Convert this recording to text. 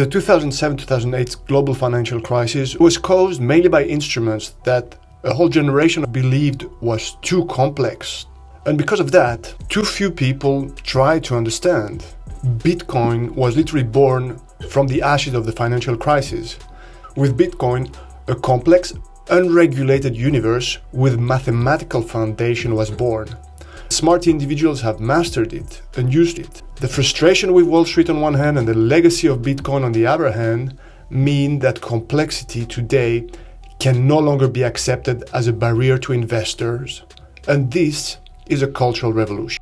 The 2007-2008 global financial crisis was caused mainly by instruments that a whole generation believed was too complex. And because of that, too few people tried to understand. Bitcoin was literally born from the ashes of the financial crisis. With Bitcoin, a complex, unregulated universe with mathematical foundation was born. Smart individuals have mastered it and used it. The frustration with Wall Street on one hand and the legacy of Bitcoin on the other hand mean that complexity today can no longer be accepted as a barrier to investors. And this is a cultural revolution.